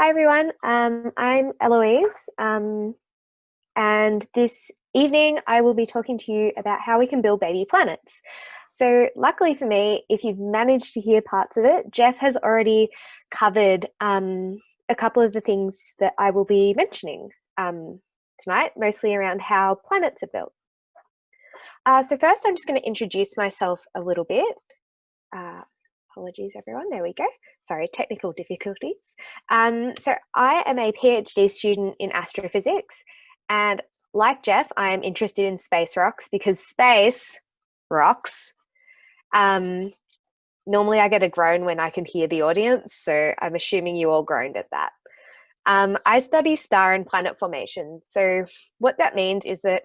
Hi everyone, um, I'm Eloise um, and this evening I will be talking to you about how we can build baby planets. So luckily for me, if you've managed to hear parts of it, Jeff has already covered um, a couple of the things that I will be mentioning um, tonight, mostly around how planets are built. Uh, so first I'm just going to introduce myself a little bit. Uh, Apologies, everyone. There we go. Sorry, technical difficulties. Um, so I am a PhD student in astrophysics, and like Jeff, I am interested in space rocks because space rocks. Um, normally, I get a groan when I can hear the audience, so I'm assuming you all groaned at that. Um, I study star and planet formation. So what that means is that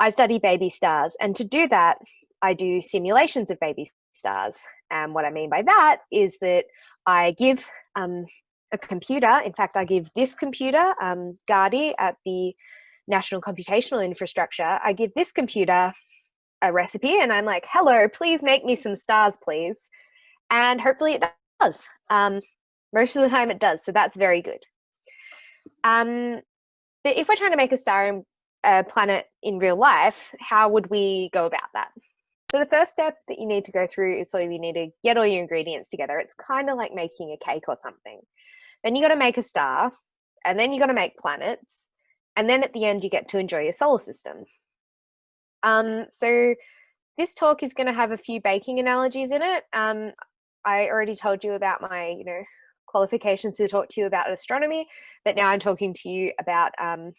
I study baby stars, and to do that, I do simulations of baby stars. And what I mean by that is that I give um, a computer, in fact, I give this computer, um, at the National Computational Infrastructure, I give this computer a recipe and I'm like, hello, please make me some stars, please. And hopefully it does. Um, most of the time it does, so that's very good. Um, but if we're trying to make a star in a planet in real life, how would we go about that? So the first step that you need to go through is of you need to get all your ingredients together. It's kind of like making a cake or something. Then you got to make a star, and then you got to make planets, and then at the end you get to enjoy your solar system. Um, so this talk is going to have a few baking analogies in it. Um, I already told you about my, you know, qualifications to talk to you about astronomy, but now I'm talking to you about um,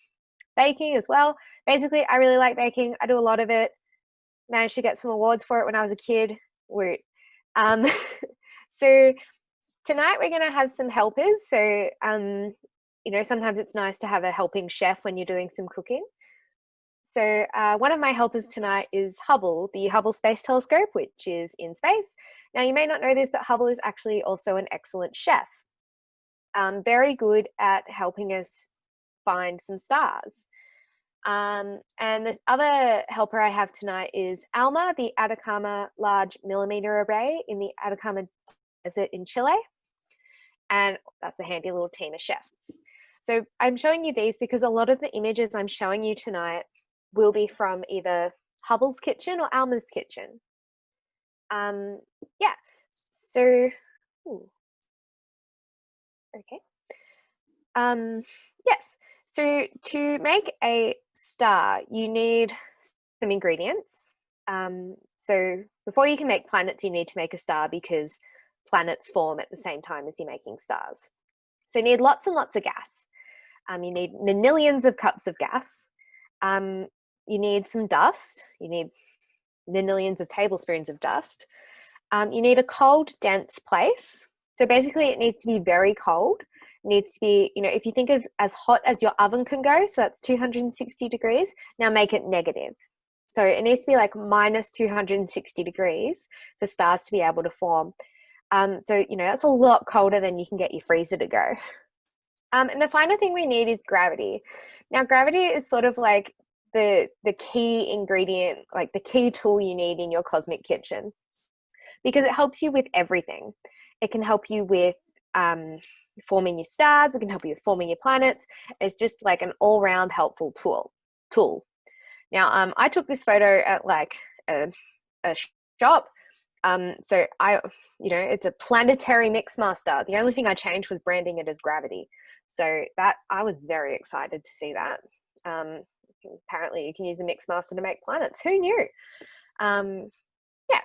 baking as well. Basically, I really like baking. I do a lot of it managed to get some awards for it when I was a kid. Woot. Um, so tonight we're going to have some helpers. So, um, you know, sometimes it's nice to have a helping chef when you're doing some cooking. So uh, one of my helpers tonight is Hubble, the Hubble Space Telescope, which is in space. Now you may not know this, but Hubble is actually also an excellent chef. Um, very good at helping us find some stars. Um, and the other helper I have tonight is ALMA, the Atacama Large Millimeter Array in the Atacama Desert in Chile. And that's a handy little team of chefs. So I'm showing you these because a lot of the images I'm showing you tonight will be from either Hubble's kitchen or Alma's kitchen. Um, yeah, so, ooh. okay. Um, yes, so to make a star, you need some ingredients. Um, so before you can make planets, you need to make a star because planets form at the same time as you're making stars. So you need lots and lots of gas. Um, you need millions of cups of gas. Um, you need some dust. You need millions of tablespoons of dust. Um, you need a cold, dense place. So basically it needs to be very cold needs to be, you know, if you think of as hot as your oven can go, so that's 260 degrees, now make it negative. So it needs to be like minus 260 degrees for stars to be able to form. Um, so, you know, that's a lot colder than you can get your freezer to go. Um, and the final thing we need is gravity. Now, gravity is sort of like the, the key ingredient, like the key tool you need in your cosmic kitchen because it helps you with everything. It can help you with um, forming your stars, it can help you with forming your planets. It's just like an all-round helpful tool. Tool. Now, um, I took this photo at like a, a shop. Um, so I, you know, it's a planetary mixmaster. The only thing I changed was branding it as gravity. So that I was very excited to see that. Um, apparently, you can use a mixmaster to make planets. Who knew? Um, yeah.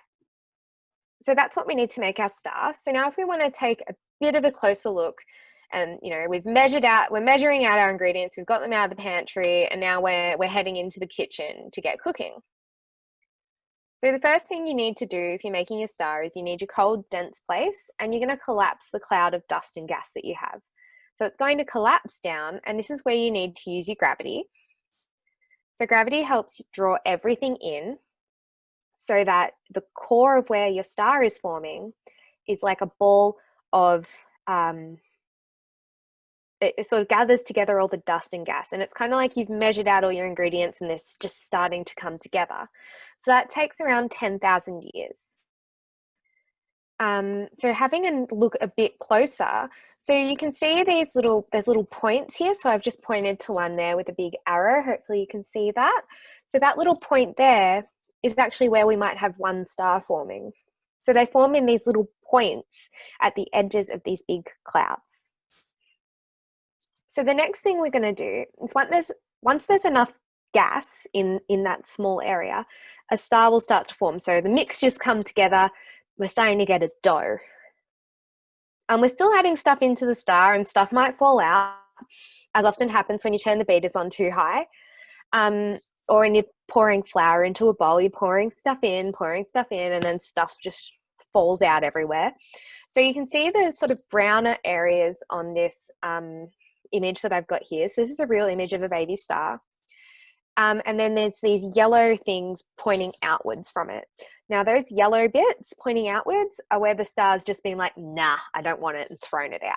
So that's what we need to make our star. So now, if we want to take a bit of a closer look and you know we've measured out we're measuring out our ingredients we've got them out of the pantry and now we're we're heading into the kitchen to get cooking. So the first thing you need to do if you're making a star is you need your cold dense place and you're going to collapse the cloud of dust and gas that you have. So it's going to collapse down and this is where you need to use your gravity. So gravity helps draw everything in so that the core of where your star is forming is like a ball of um, it, it, sort of gathers together all the dust and gas and it's kind of like you've measured out all your ingredients and this just starting to come together so that takes around 10,000 years Um, so having a look a bit closer, so you can see these little, there's little points here. So I've just pointed to one there with a big arrow. Hopefully you can see that. So that little point there is actually where we might have one star forming. So they form in these little points at the edges of these big clouds. So the next thing we're going to do is once there's, once there's enough gas in, in that small area, a star will start to form. So the mixtures come together, we're starting to get a dough. And we're still adding stuff into the star and stuff might fall out, as often happens when you turn the beaters on too high. Um, or when you're pouring flour into a bowl, you're pouring stuff in, pouring stuff in, and then stuff just falls out everywhere. So you can see the sort of browner areas on this um, image that I've got here. So this is a real image of a baby star. Um, and then there's these yellow things pointing outwards from it. Now those yellow bits pointing outwards are where the star's just been like, nah, I don't want it and thrown it out.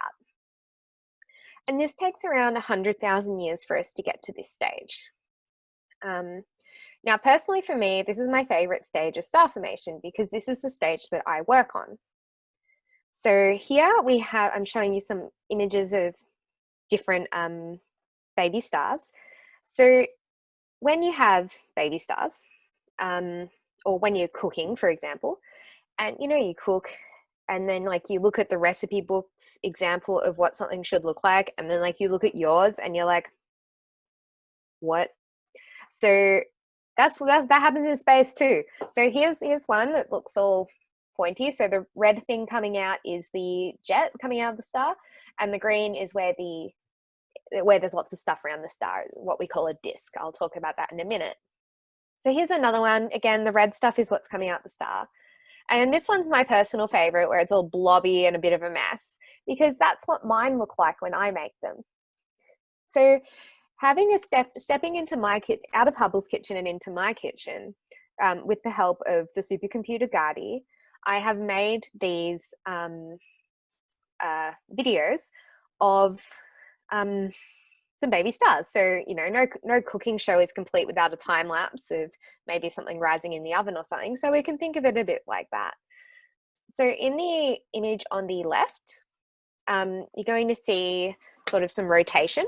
And this takes around 100,000 years for us to get to this stage. Um, now, personally for me, this is my favorite stage of star formation because this is the stage that I work on. So here we have, I'm showing you some images of different um, baby stars. So when you have baby stars, um, or when you're cooking, for example, and you know, you cook and then like you look at the recipe books example of what something should look like, and then like you look at yours and you're like, what? So that's, that's that happens in space too. So here's here's one that looks all pointy. So the red thing coming out is the jet coming out of the star, and the green is where the where there's lots of stuff around the star, what we call a disk. I'll talk about that in a minute. So here's another one. Again, the red stuff is what's coming out the star. And this one's my personal favorite where it's all blobby and a bit of a mess because that's what mine look like when I make them. So having a step, stepping into my kit, out of Hubble's kitchen and into my kitchen um, with the help of the supercomputer Gadi, I have made these um, uh, videos of um, some baby stars. So, you know, no, no cooking show is complete without a time lapse of maybe something rising in the oven or something. So we can think of it a bit like that. So in the image on the left, um, you're going to see sort of some rotation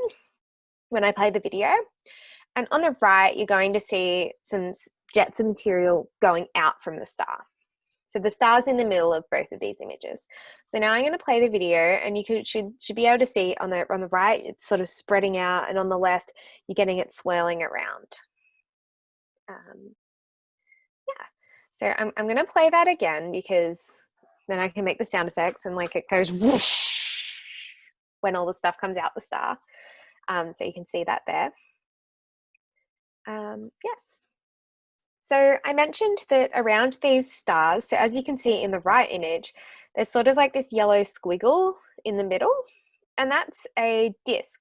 when I play the video. And on the right, you're going to see some jets of material going out from the star. So the star's in the middle of both of these images. So now I'm going to play the video and you could, should, should be able to see on the, on the right, it's sort of spreading out and on the left, you're getting it swirling around. Um, yeah, so I'm, I'm going to play that again because then I can make the sound effects and like it goes whoosh when all the stuff comes out the star. Um, so you can see that there. Um, yes. So I mentioned that around these stars, so as you can see in the right image, there's sort of like this yellow squiggle in the middle, and that's a disk.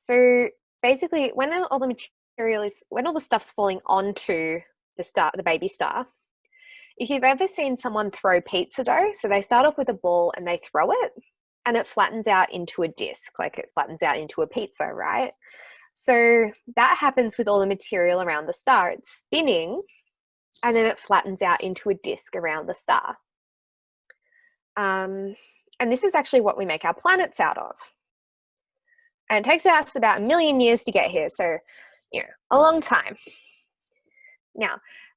So basically when all the material is, when all the stuff's falling onto the star, the baby star, if you've ever seen someone throw pizza dough, so they start off with a ball and they throw it, and it flattens out into a disc, like it flattens out into a pizza, right? So that happens with all the material around the star. It's spinning and then it flattens out into a disk around the star. Um, and this is actually what we make our planets out of. And it takes us about a million years to get here. So, you know, a long time. Now,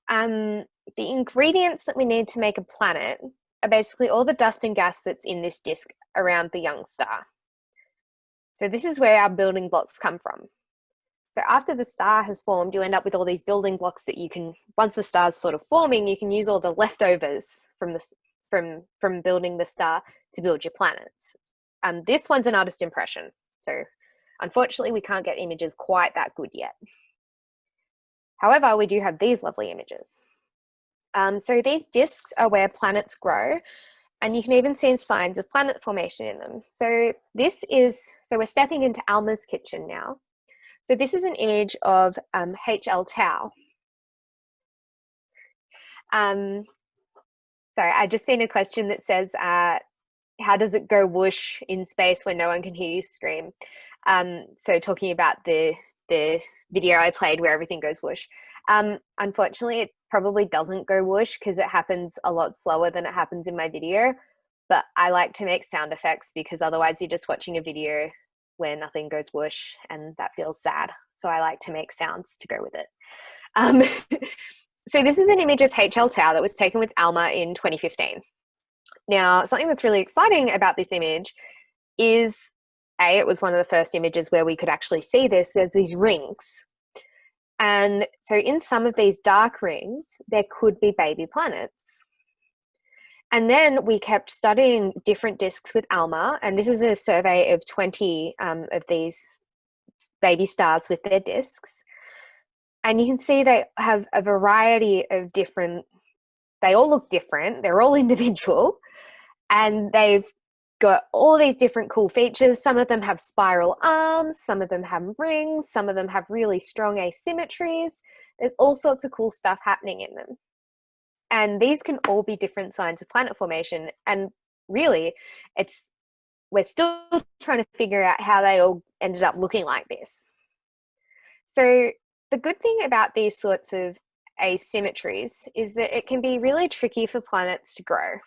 um, the ingredients that we need to make a planet are basically all the dust and gas that's in this disk around the young star. So this is where our building blocks come from. So after the star has formed, you end up with all these building blocks that you can, once the star's sort of forming, you can use all the leftovers from the, from, from building the star to build your planets. Um, this one's an artist impression. So unfortunately, we can't get images quite that good yet. However, we do have these lovely images. Um, so these disks are where planets grow and you can even see signs of planet formation in them. So this is, so we're stepping into Alma's kitchen now. So this is an image of um, HL Tau. Um, sorry, I just seen a question that says, uh, how does it go whoosh in space when no one can hear you scream? Um, so talking about the the video I played where everything goes whoosh. Um, unfortunately, it probably doesn't go whoosh because it happens a lot slower than it happens in my video. But I like to make sound effects because otherwise you're just watching a video where nothing goes whoosh and that feels sad. So I like to make sounds to go with it. Um, so this is an image of HL Tau that was taken with Alma in 2015. Now, something that's really exciting about this image is A, it was one of the first images where we could actually see this. There's these rings. And so in some of these dark rings, there could be baby planets. And then we kept studying different disks with ALMA, and this is a survey of 20 um, of these baby stars with their disks. And you can see they have a variety of different, they all look different, they're all individual, and they've got all these different cool features. Some of them have spiral arms, some of them have rings, some of them have really strong asymmetries. There's all sorts of cool stuff happening in them. And these can all be different signs of planet formation. And really, it's we're still trying to figure out how they all ended up looking like this. So the good thing about these sorts of asymmetries is that it can be really tricky for planets to grow.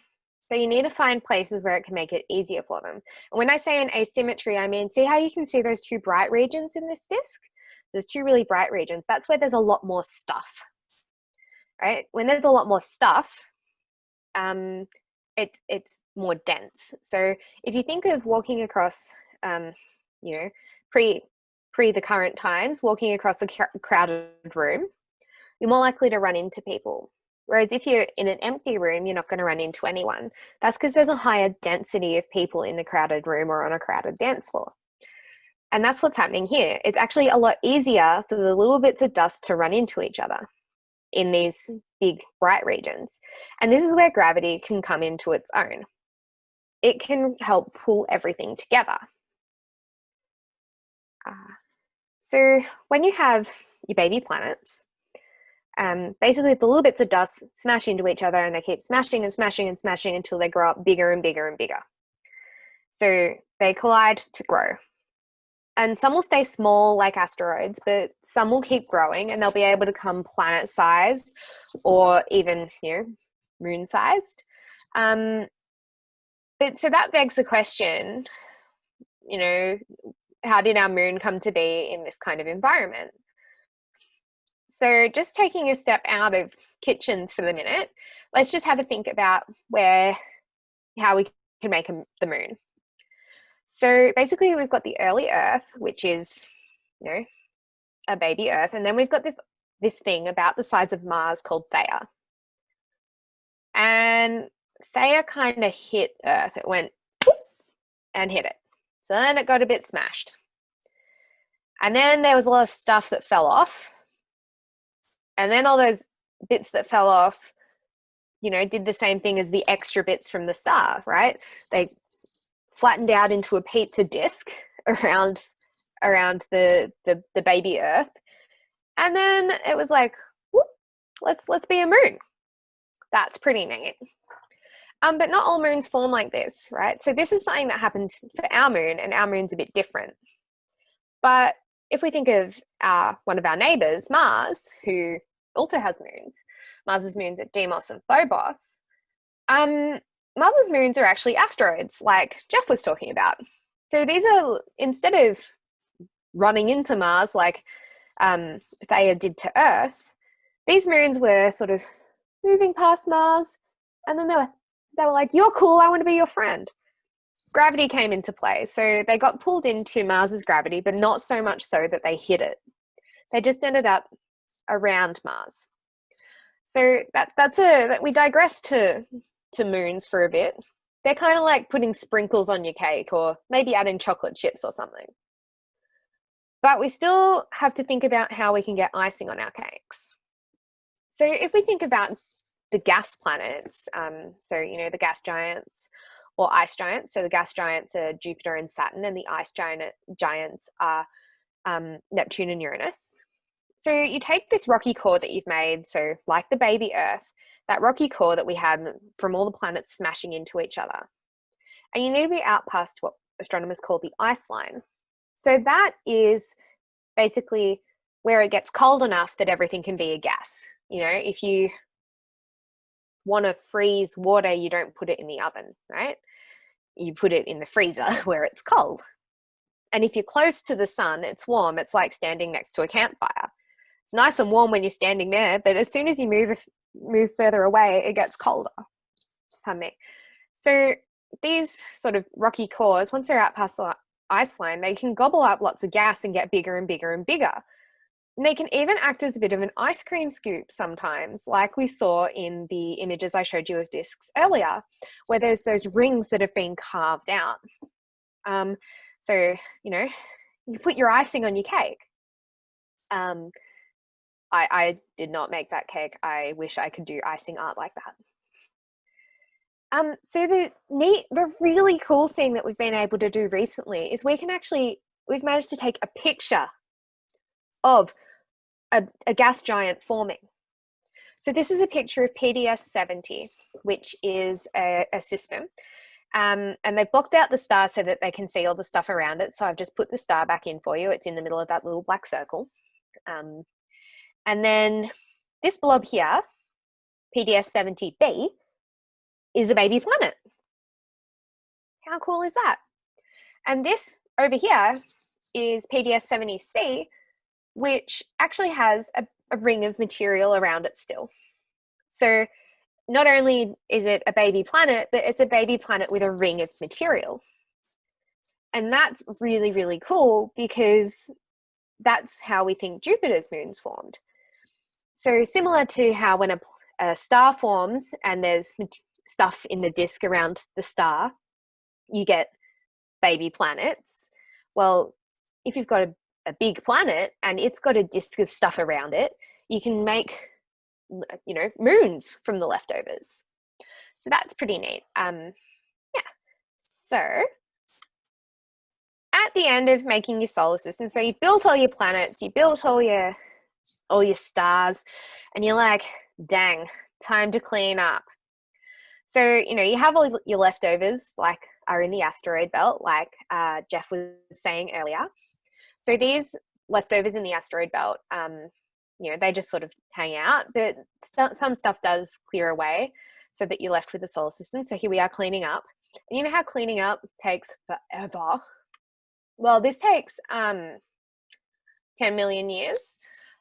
So you need to find places where it can make it easier for them. And when I say an asymmetry, I mean, see how you can see those two bright regions in this disk? There's two really bright regions. That's where there's a lot more stuff, right? When there's a lot more stuff, um, it, it's more dense. So if you think of walking across, um, you know, pre, pre the current times, walking across a crowded room, you're more likely to run into people Whereas if you're in an empty room, you're not going to run into anyone. That's because there's a higher density of people in a crowded room or on a crowded dance floor. And that's what's happening here. It's actually a lot easier for the little bits of dust to run into each other in these big bright regions. And this is where gravity can come into its own. It can help pull everything together. Uh, so when you have your baby planets, um, basically the little bits of dust smash into each other and they keep smashing and smashing and smashing until they grow up bigger and bigger and bigger. So they collide to grow. And some will stay small like asteroids, but some will keep growing and they'll be able to come planet sized or even, you know, moon sized. Um, but so that begs the question, you know, how did our moon come to be in this kind of environment? So just taking a step out of kitchens for the minute, let's just have a think about where, how we can make the moon. So basically we've got the early earth, which is, you know, a baby earth. And then we've got this, this thing about the size of Mars called Theia. And Theia kind of hit earth. It went and hit it. So then it got a bit smashed. And then there was a lot of stuff that fell off and then all those bits that fell off, you know, did the same thing as the extra bits from the star, right? They flattened out into a pizza disc around around the, the, the baby Earth. And then it was like, whoop, let's let's be a moon. That's pretty neat. Um, but not all moons form like this, right? So this is something that happened for our moon, and our moon's a bit different. But if we think of our, one of our neighbors, Mars, who also has moons. Mars's moons are Deimos and Phobos. Um, Mars's moons are actually asteroids, like Jeff was talking about. So these are, instead of running into Mars like um, Theia did to Earth, these moons were sort of moving past Mars, and then they were, they were like, you're cool, I want to be your friend. Gravity came into play, so they got pulled into Mars's gravity, but not so much so that they hit it. They just ended up around Mars. So that that's a that we digress to to moons for a bit. They're kind of like putting sprinkles on your cake or maybe adding chocolate chips or something. But we still have to think about how we can get icing on our cakes. So if we think about the gas planets, um, so you know the gas giants or ice giants. So the gas giants are Jupiter and Saturn, and the ice giant giants are um, Neptune and Uranus. So you take this rocky core that you've made, so like the baby Earth, that rocky core that we had from all the planets smashing into each other. And you need to be out past what astronomers call the ice line. So that is basically where it gets cold enough that everything can be a gas. You know, if you want to freeze water, you don't put it in the oven, right? You put it in the freezer where it's cold. And if you're close to the sun, it's warm. It's like standing next to a campfire. It's nice and warm when you're standing there, but as soon as you move move further away, it gets colder. Pardon me. So these sort of rocky cores, once they're out past the ice line, they can gobble up lots of gas and get bigger and bigger and bigger. And they can even act as a bit of an ice cream scoop sometimes, like we saw in the images I showed you of discs earlier, where there's those rings that have been carved out. Um, so, you know, you put your icing on your cake. Um, I, I did not make that cake. I wish I could do icing art like that. Um, so the neat, the really cool thing that we've been able to do recently is we can actually, we've managed to take a picture of a, a gas giant forming. So this is a picture of PDS-70, which is a, a system. Um, and they've blocked out the star so that they can see all the stuff around it. So I've just put the star back in for you. It's in the middle of that little black circle. Um, and then this blob here, PDS-70b, is a baby planet. How cool is that? And this over here is PDS-70c, which actually has a, a ring of material around it still. So not only is it a baby planet, but it's a baby planet with a ring of material. And that's really, really cool because that's how we think Jupiter's moons formed. So similar to how when a, a star forms and there's stuff in the disk around the star, you get baby planets. Well, if you've got a, a big planet and it's got a disk of stuff around it, you can make, you know, moons from the leftovers. So that's pretty neat. Um, yeah. So at the end of making your solar system, so you built all your planets, you built all your all your stars, and you're like, dang, time to clean up. So, you know, you have all your leftovers, like are in the asteroid belt, like uh, Jeff was saying earlier. So these leftovers in the asteroid belt, um, you know, they just sort of hang out, but st some stuff does clear away so that you're left with the solar system. So here we are cleaning up. And you know how cleaning up takes forever? Well, this takes um, 10 million years.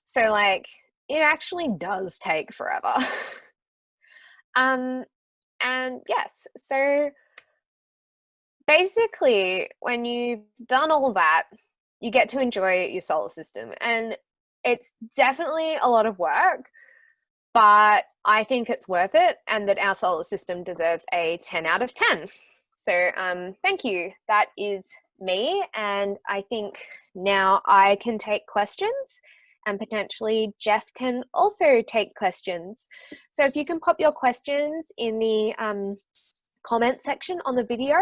So like, it actually does take forever. um, and yes, so basically, when you've done all that, you get to enjoy your solar system. And it's definitely a lot of work, but I think it's worth it and that our solar system deserves a 10 out of 10. So um, thank you. That is me. And I think now I can take questions and potentially Jeff can also take questions. So if you can pop your questions in the um, comment section on the video,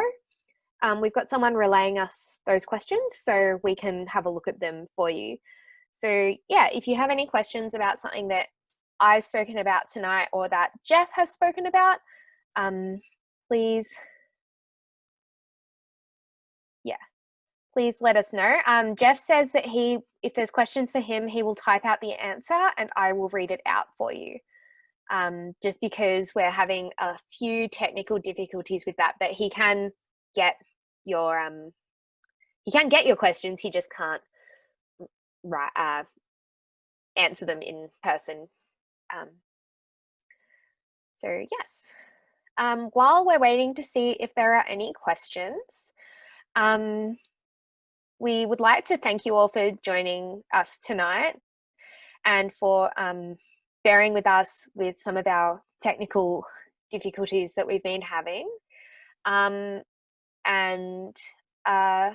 um, we've got someone relaying us those questions so we can have a look at them for you. So yeah, if you have any questions about something that I've spoken about tonight or that Jeff has spoken about, um, please, yeah, please let us know. Um, Jeff says that he if there's questions for him, he will type out the answer and I will read it out for you. Um, just because we're having a few technical difficulties with that, but he can get your um, he can get your questions. He just can't write uh, answer them in person. Um, so yes. Um, while we're waiting to see if there are any questions, um, we would like to thank you all for joining us tonight and for um, bearing with us with some of our technical difficulties that we've been having. Um, and uh,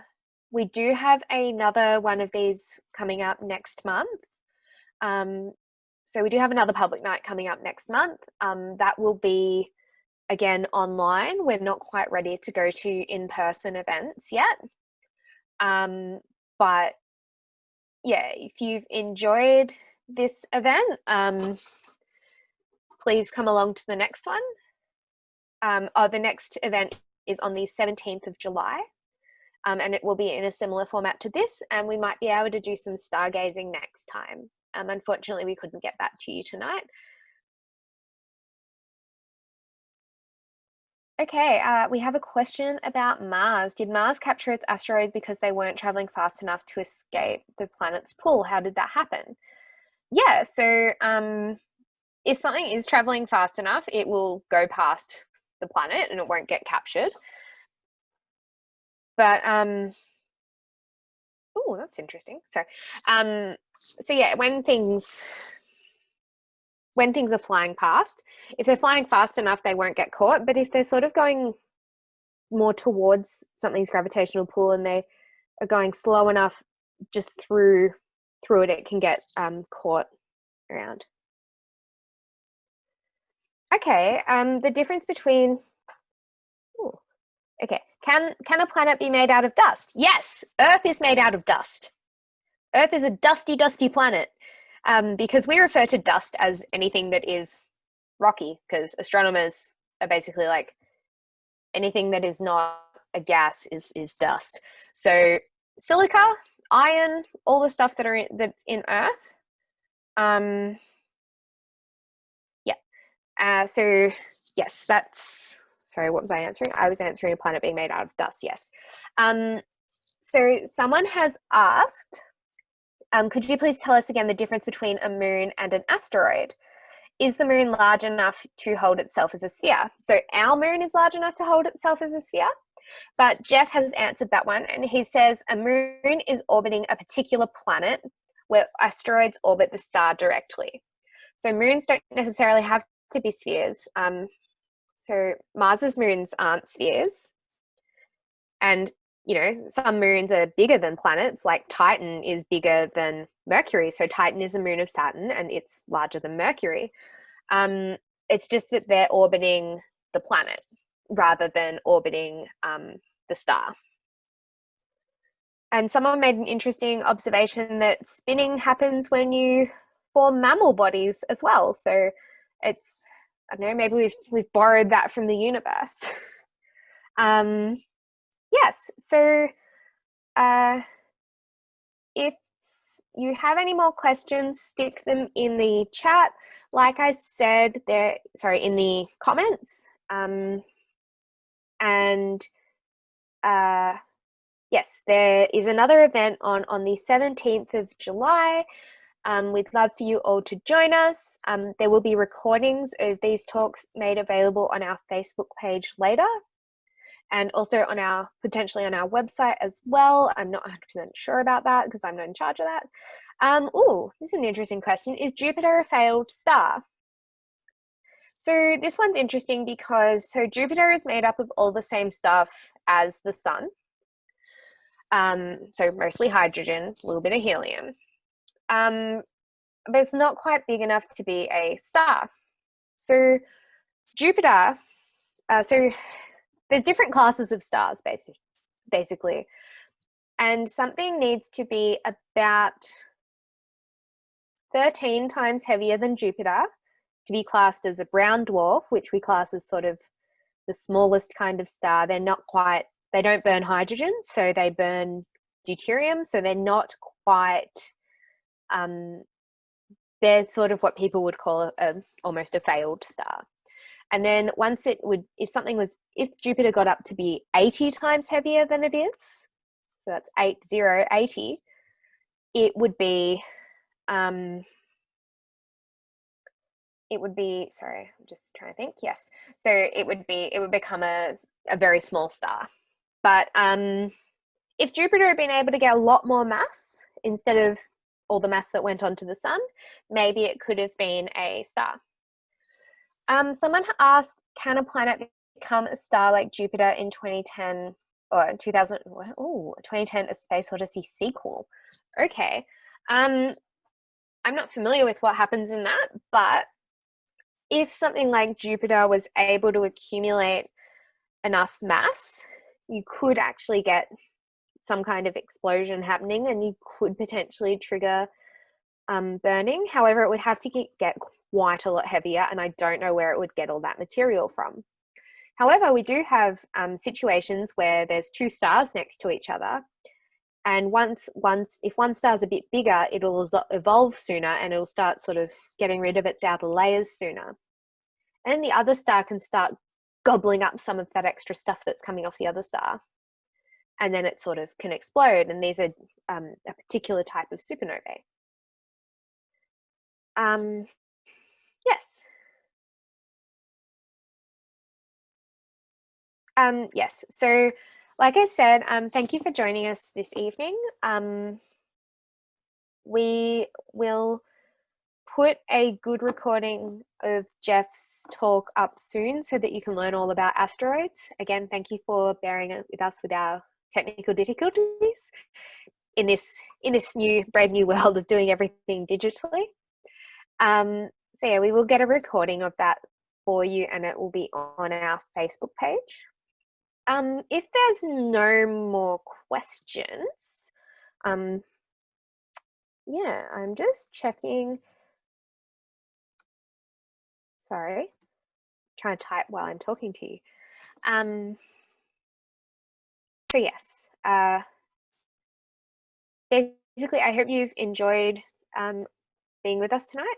we do have another one of these coming up next month. Um, so we do have another public night coming up next month. Um, that will be again online. We're not quite ready to go to in-person events yet. Um, but yeah, if you've enjoyed this event, um, please come along to the next one. Um, oh, the next event is on the 17th of July. um, and it will be in a similar format to this, and we might be able to do some stargazing next time. Um, unfortunately, we couldn't get that to you tonight. Okay, uh, we have a question about Mars. Did Mars capture its asteroids because they weren't traveling fast enough to escape the planet's pull? How did that happen? Yeah, so um, if something is traveling fast enough, it will go past the planet and it won't get captured. But um, oh, that's interesting. So, um, so yeah, when things when things are flying past, if they're flying fast enough, they won't get caught. But if they're sort of going more towards something's gravitational pull and they are going slow enough just through through it, it can get um, caught around. Okay, um, the difference between, ooh, okay, can, can a planet be made out of dust? Yes, Earth is made out of dust. Earth is a dusty, dusty planet um, because we refer to dust as anything that is rocky because astronomers are basically like anything that is not a gas is, is dust. So silica, iron, all the stuff that are in, that's in Earth, um, yeah. uh, so yes, that's, sorry, what was I answering? I was answering a planet being made out of dust, yes. Um, so someone has asked, um, could you please tell us again the difference between a moon and an asteroid? Is the moon large enough to hold itself as a sphere? So our moon is large enough to hold itself as a sphere, but Jeff has answered that one and he says a moon is orbiting a particular planet where asteroids orbit the star directly. So moons don't necessarily have to be spheres. Um, so Mars's moons aren't spheres. And, you know, some moons are bigger than planets, like Titan is bigger than Mercury. So Titan is a moon of Saturn and it's larger than Mercury. Um, it's just that they're orbiting the planet rather than orbiting um, the star. And someone made an interesting observation that spinning happens when you form mammal bodies as well. So it's I don't know, maybe we've we've borrowed that from the universe. um, yes, so uh, if you have any more questions, stick them in the chat. Like I said, there, sorry, in the comments. Um, and uh, yes, there is another event on, on the 17th of July. Um, we'd love for you all to join us. Um, there will be recordings of these talks made available on our Facebook page later and also on our potentially on our website as well. I'm not 100% sure about that because I'm not in charge of that. Um, oh, this is an interesting question. Is Jupiter a failed star? So this one's interesting because so Jupiter is made up of all the same stuff as the sun. Um, so mostly hydrogen, a little bit of helium um, but it's not quite big enough to be a star. So Jupiter, uh, so there's different classes of stars basic, basically, and something needs to be about 13 times heavier than Jupiter to be classed as a brown dwarf, which we class as sort of the smallest kind of star. They're not quite, they don't burn hydrogen, so they burn deuterium, so they're not quite um, they're sort of what people would call a, almost a failed star. And then once it would, if something was, if Jupiter got up to be 80 times heavier than it is, so that's 8, 0, 80, it would be, um, it would be, sorry, I'm just trying to think, yes. So it would be, it would become a, a very small star. But um, if Jupiter had been able to get a lot more mass, instead of all the mass that went onto the sun, maybe it could have been a star. Um, someone asked, can a planet become a star like Jupiter in 2010 or 2000, oh, 2010 A Space Odyssey sequel? Okay. Um, I'm not familiar with what happens in that, but if something like Jupiter was able to accumulate enough mass, you could actually get some kind of explosion happening and you could potentially trigger um, burning. However, it would have to get, quite a lot heavier and I don't know where it would get all that material from. However, we do have um, situations where there's two stars next to each other. And once, once, if one star's a bit bigger, it'll evolve sooner and it'll start sort of getting rid of its outer layers sooner. And the other star can start gobbling up some of that extra stuff that's coming off the other star. And then it sort of can explode. And these are um, a particular type of supernovae. Um, Um, yes, so like I said, um, thank you for joining us this evening. Um, we will put a good recording of Jeff's talk up soon so that you can learn all about asteroids. Again, thank you for bearing with us with our technical difficulties in this in this new brand new world of doing everything digitally. Um, so yeah, we will get a recording of that for you and it will be on our Facebook page. Um, if there's no more questions, um, yeah, I'm just checking. Sorry, trying to type while I'm talking to you. Um, so yes, uh, basically, I hope you've enjoyed um, being with us tonight.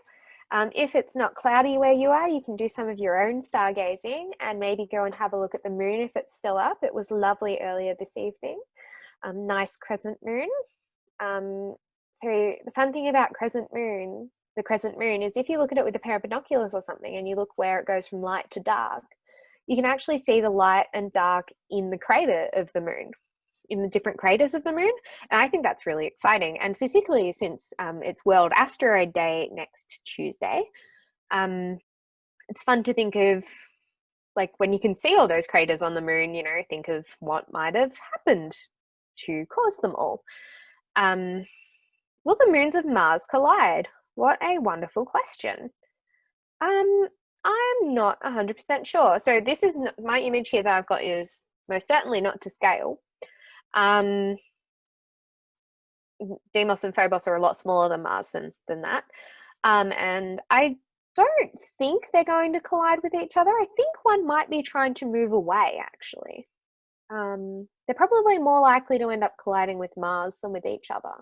Um, if it's not cloudy where you are, you can do some of your own stargazing and maybe go and have a look at the moon if it's still up. It was lovely earlier this evening. Um, nice crescent moon. Um, so the fun thing about crescent moon, the crescent moon, is if you look at it with a pair of binoculars or something and you look where it goes from light to dark, you can actually see the light and dark in the crater of the moon in the different craters of the moon. And I think that's really exciting. And particularly since um, it's World Asteroid Day next Tuesday, um, it's fun to think of like when you can see all those craters on the moon, you know, think of what might have happened to cause them all. Um, will the moons of Mars collide? What a wonderful question. Um, I'm not 100% sure. So this is my image here that I've got is most certainly not to scale. Um, Deimos and Phobos are a lot smaller than Mars than, than that. Um, and I don't think they're going to collide with each other. I think one might be trying to move away, actually. Um, they're probably more likely to end up colliding with Mars than with each other.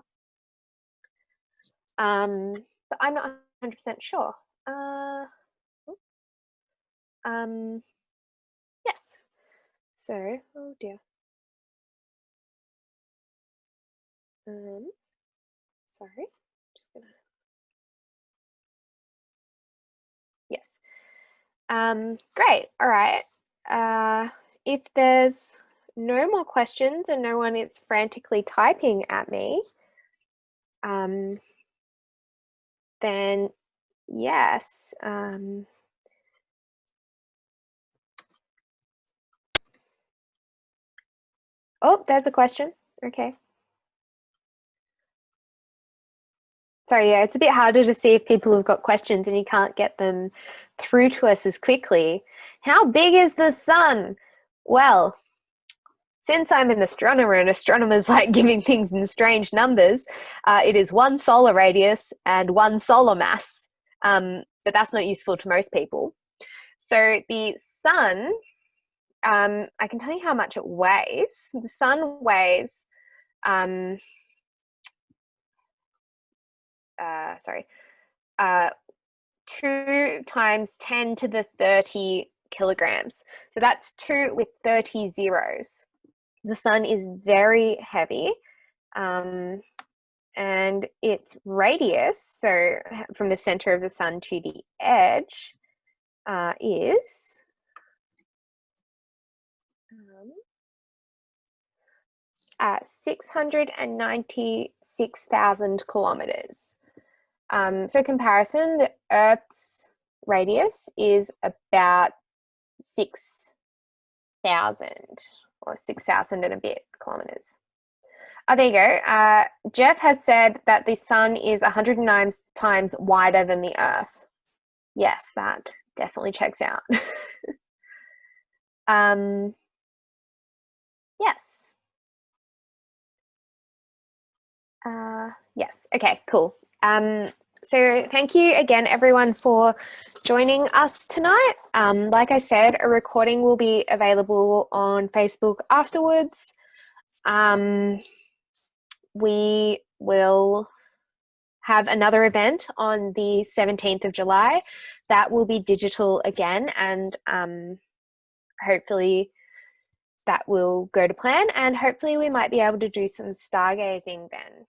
Um, but I'm not 100% sure. Uh, um, yes. So, oh dear. Um, sorry, just gonna. Yes. Um, great. All right. Uh, if there's no more questions and no one is frantically typing at me, um, then yes. Um, oh, there's a question. Okay. Sorry, yeah, it's a bit harder to see if people have got questions and you can't get them through to us as quickly. How big is the sun? Well, since I'm an astronomer and astronomers like giving things in strange numbers, uh, it is one solar radius and one solar mass, um, but that's not useful to most people. So the sun, um, I can tell you how much it weighs. The sun weighs um, uh, sorry, uh, two times 10 to the 30 kilograms. So that's two with 30 zeros. The sun is very heavy um, and its radius, so from the center of the sun to the edge, uh, is um, at 696,000 kilometers. Um, for comparison, the Earth's radius is about 6,000 or 6,000 and a bit kilometers. Oh, there you go. Uh, Jeff has said that the sun is 109 times wider than the Earth. Yes, that definitely checks out. um, yes. Uh, yes. Okay, cool. Um, So thank you again, everyone, for joining us tonight. Um, like I said, a recording will be available on Facebook afterwards. Um, we will have another event on the 17th of July that will be digital again and um, hopefully that will go to plan and hopefully we might be able to do some stargazing then.